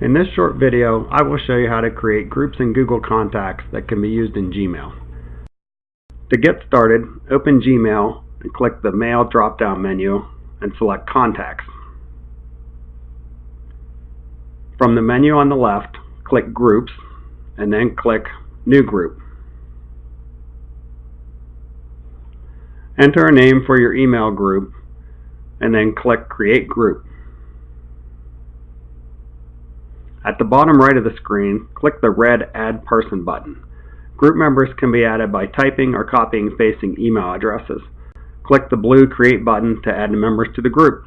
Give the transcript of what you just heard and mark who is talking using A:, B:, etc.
A: In this short video, I will show you how to create groups in Google Contacts that can be used in Gmail. To get started, open Gmail and click the Mail drop-down menu and select Contacts. From the menu on the left, click Groups and then click New Group. Enter a name for your email group and then click Create Group. At the bottom right of the screen, click the red Add Person button. Group members can be added by typing or copying pasting email addresses. Click the blue Create button to add members to the group.